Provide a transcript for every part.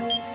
Bye.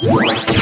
What?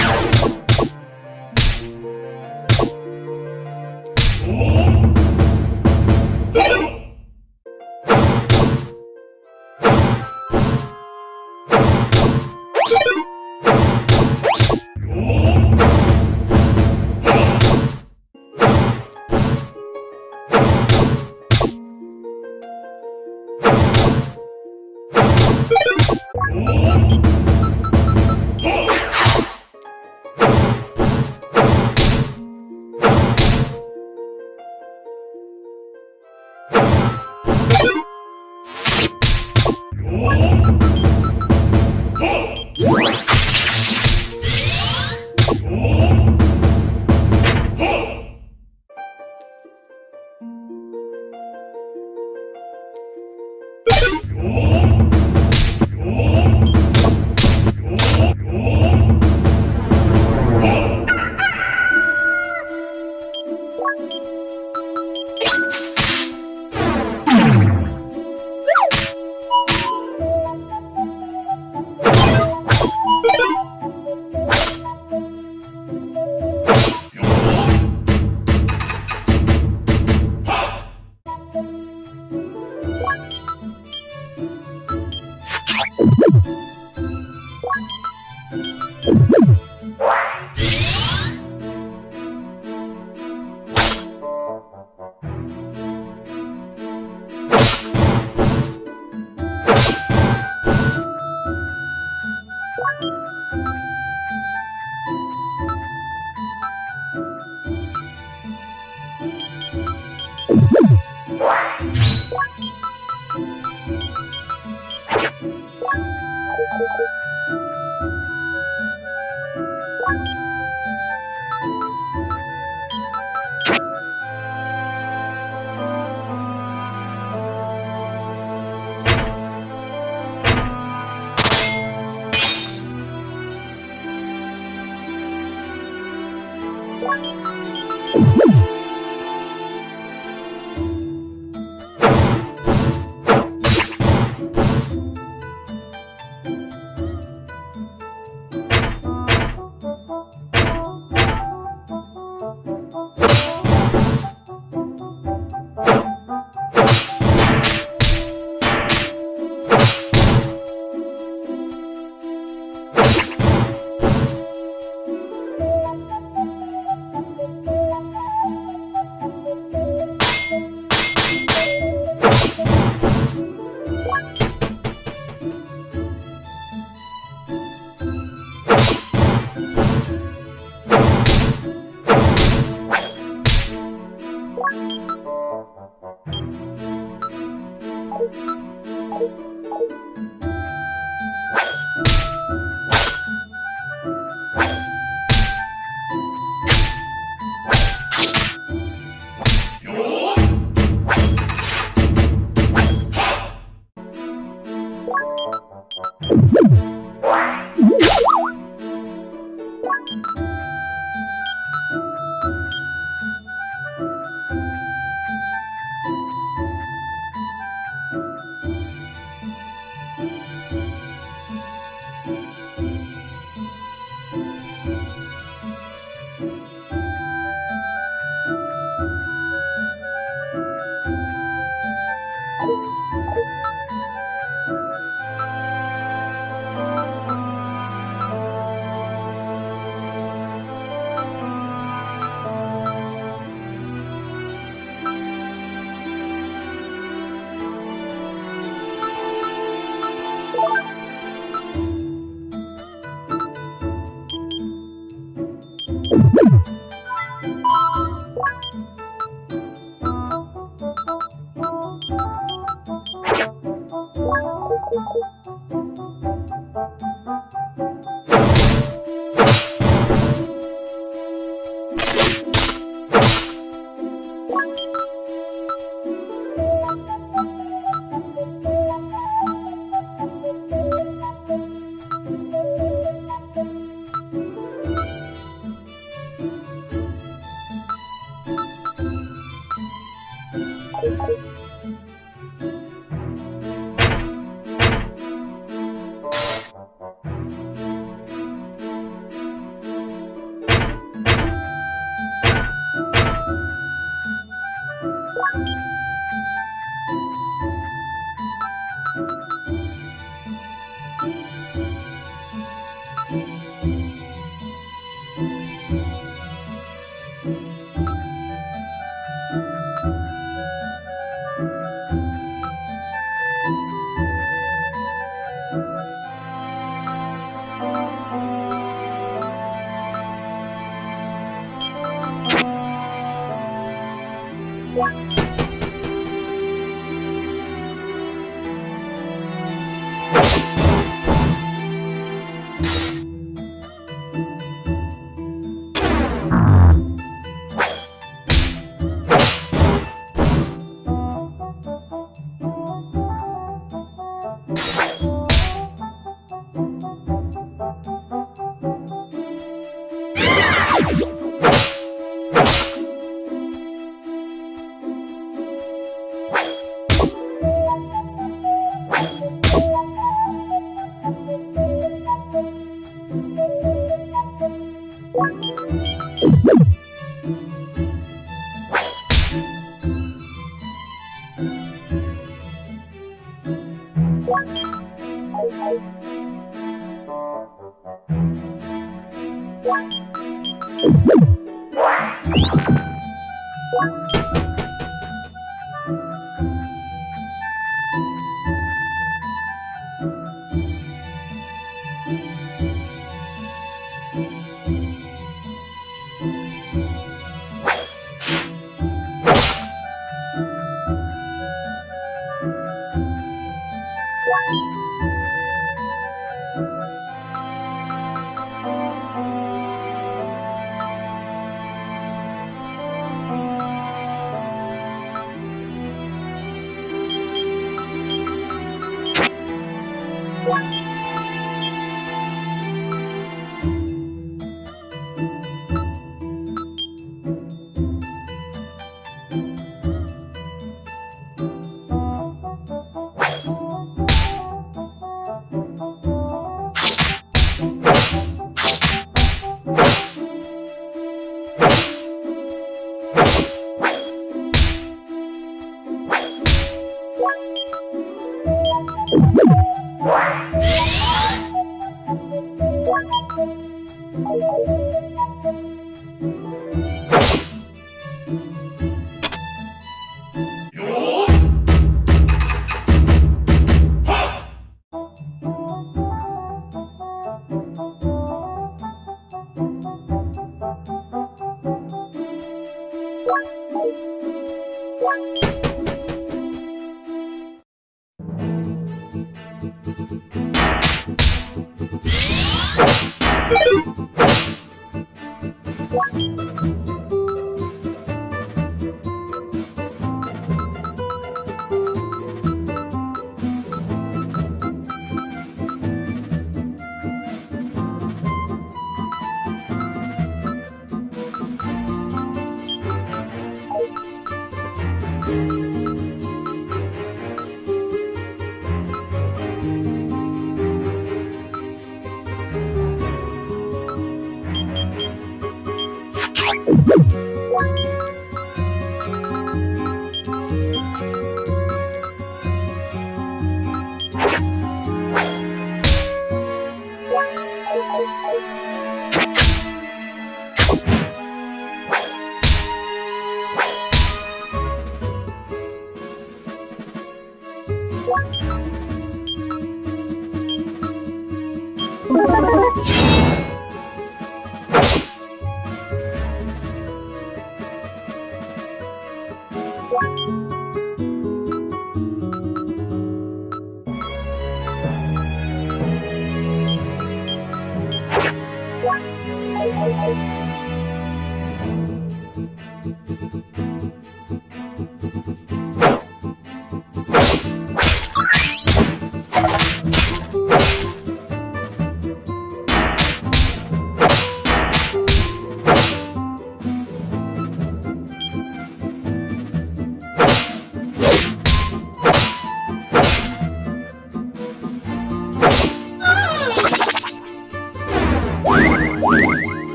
Yeah.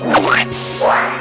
What?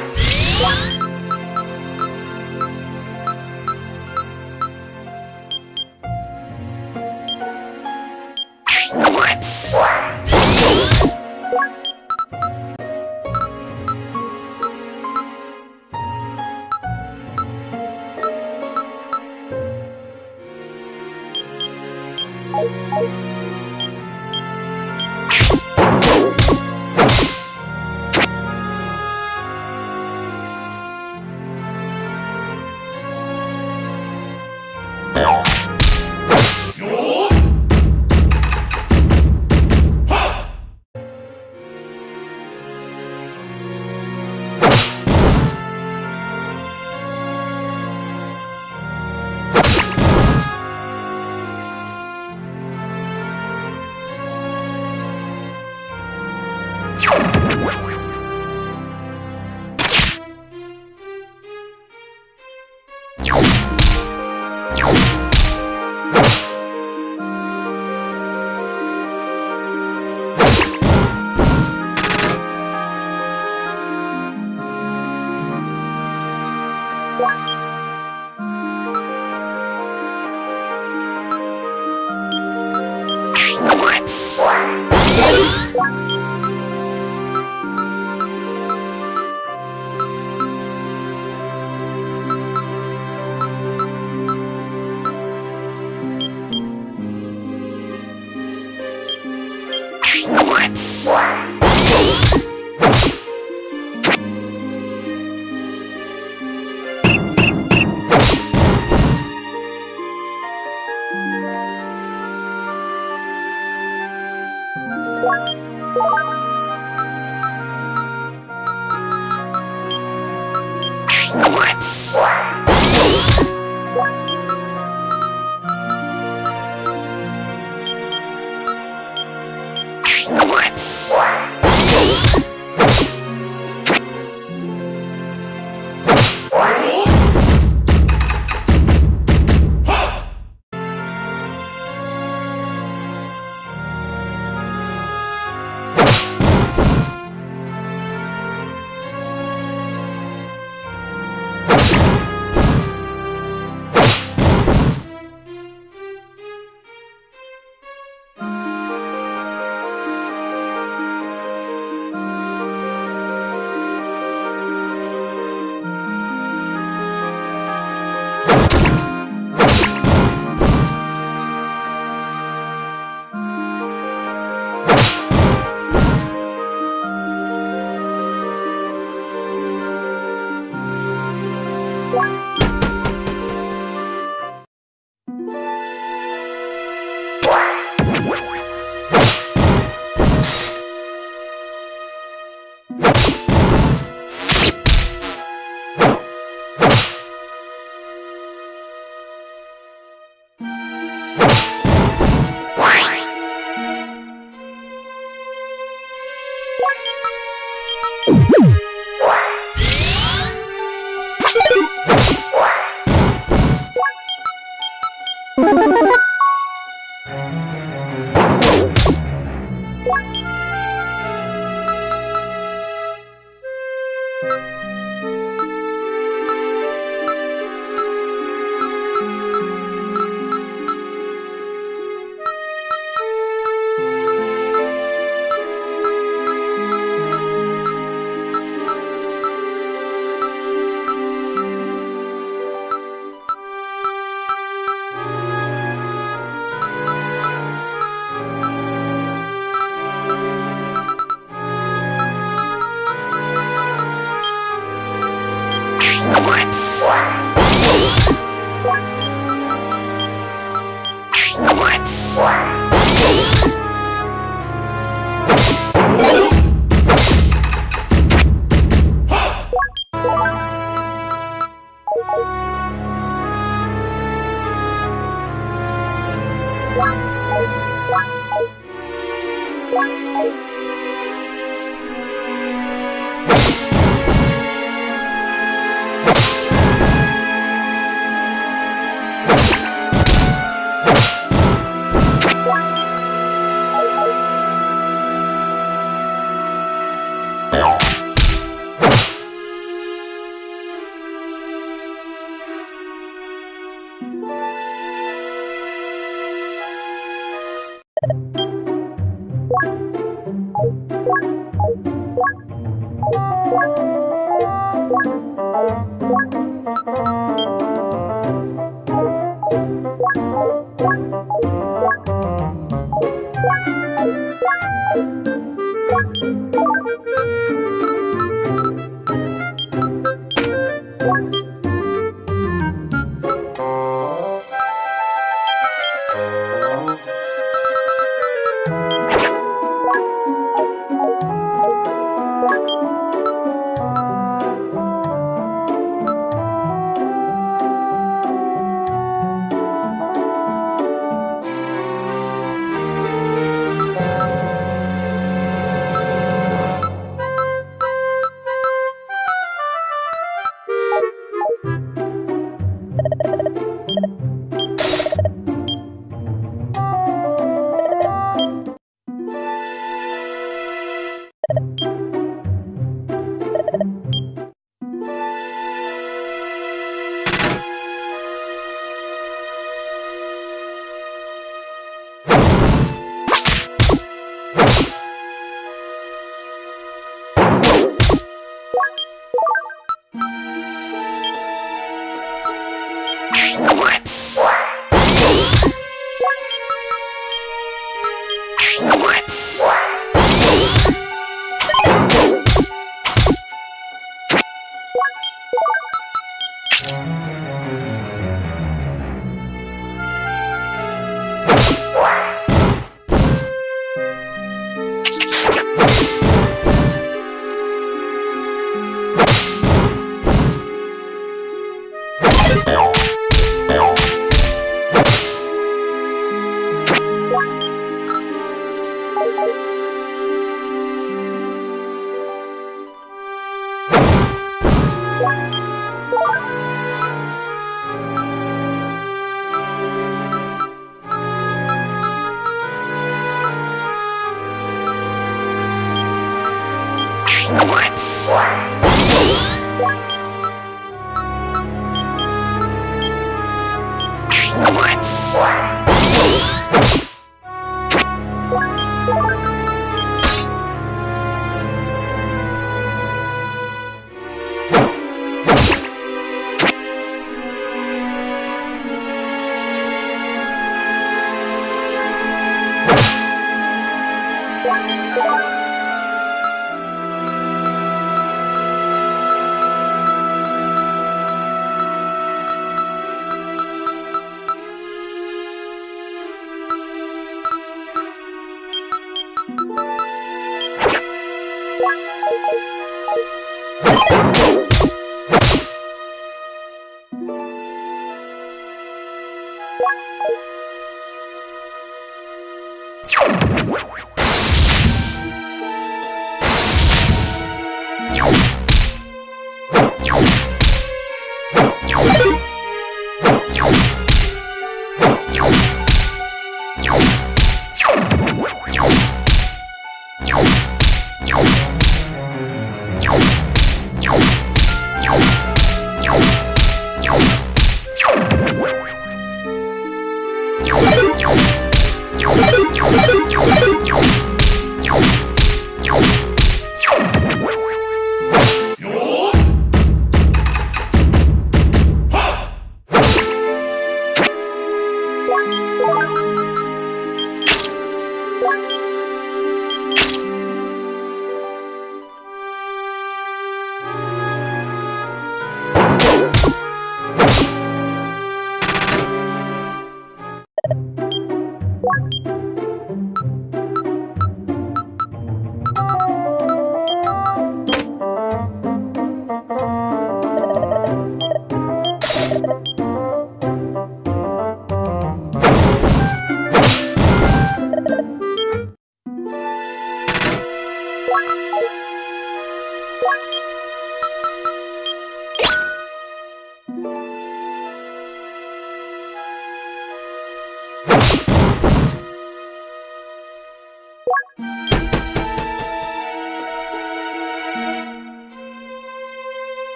Yeah.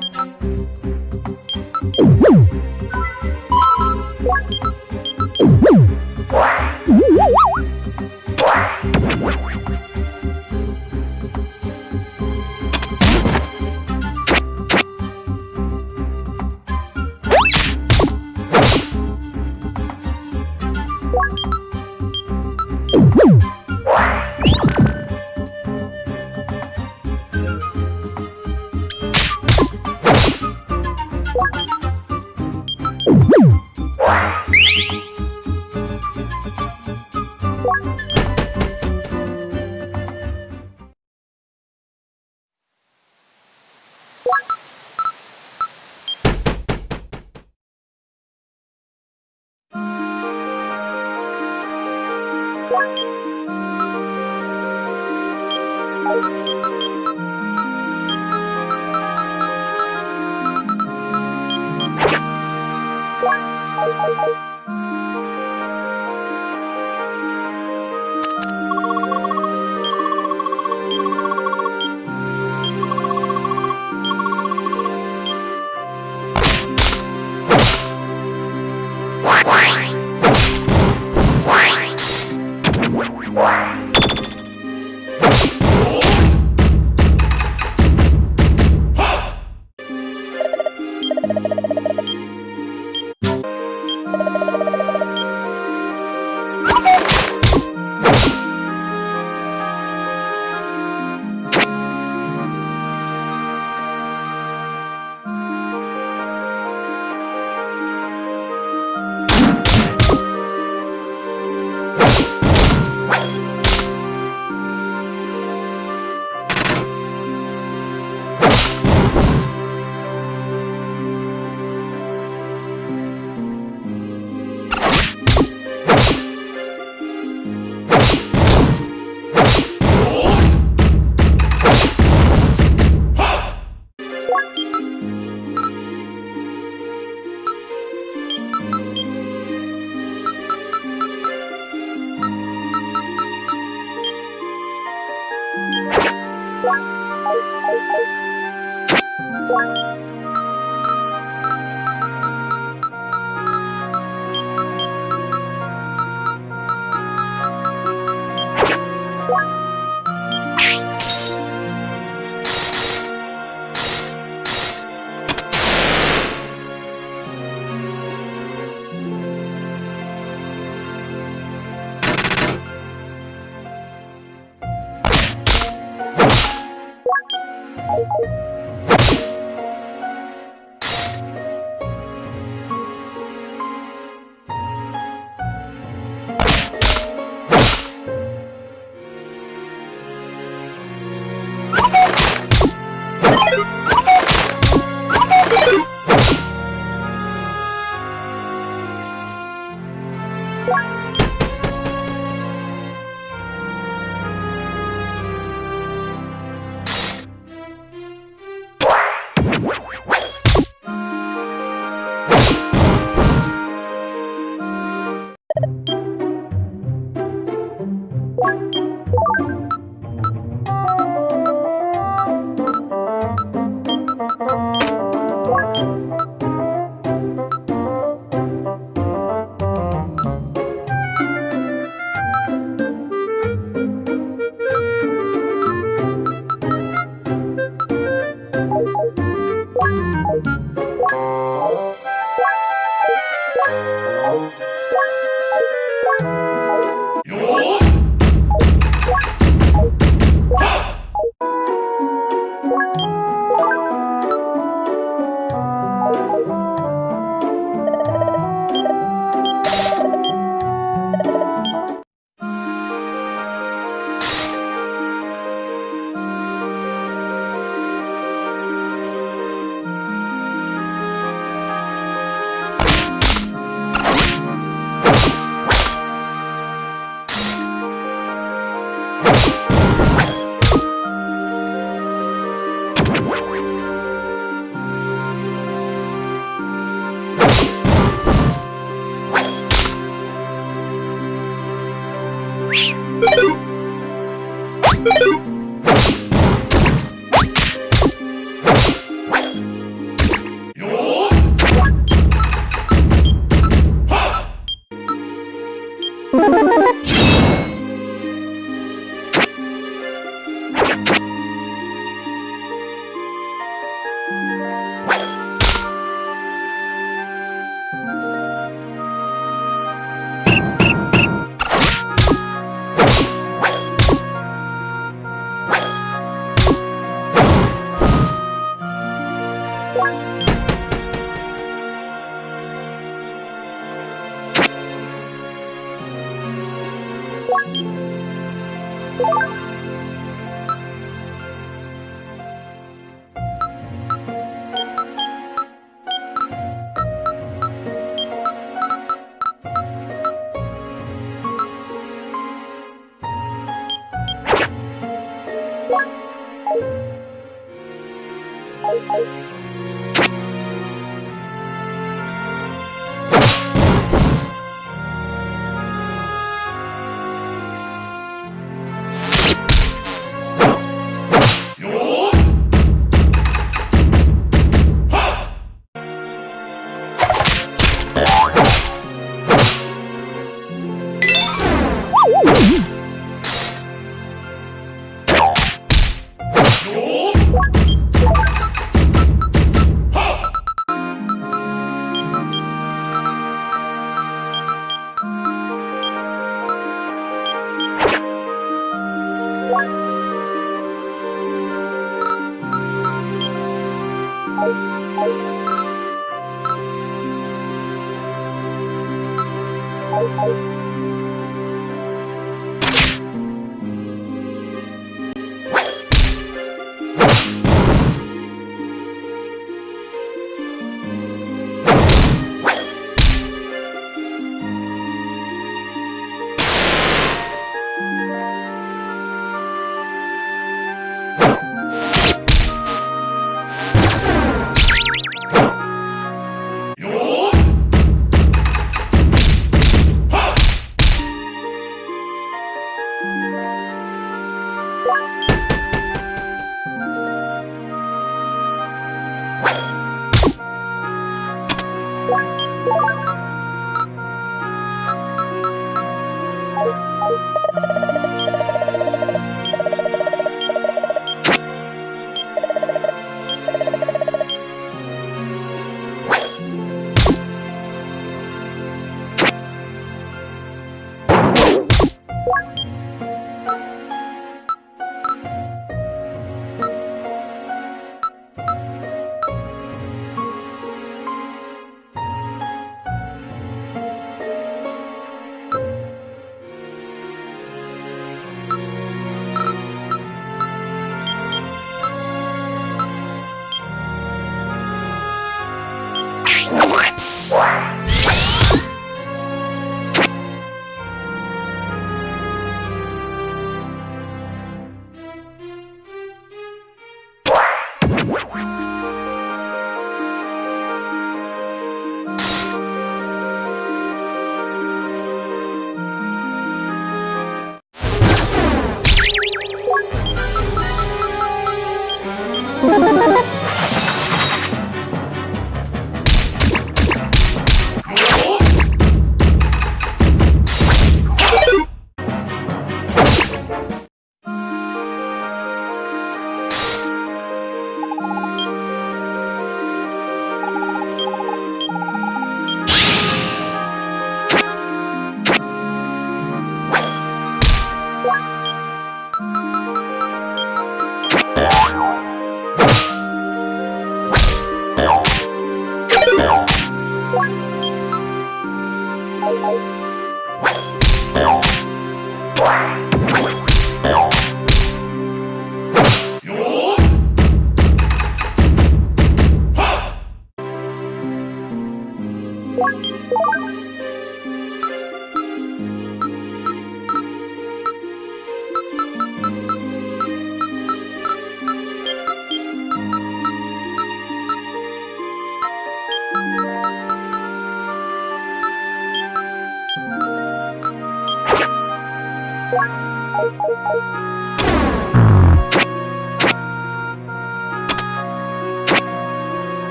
Bye.